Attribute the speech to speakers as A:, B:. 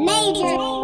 A: Major.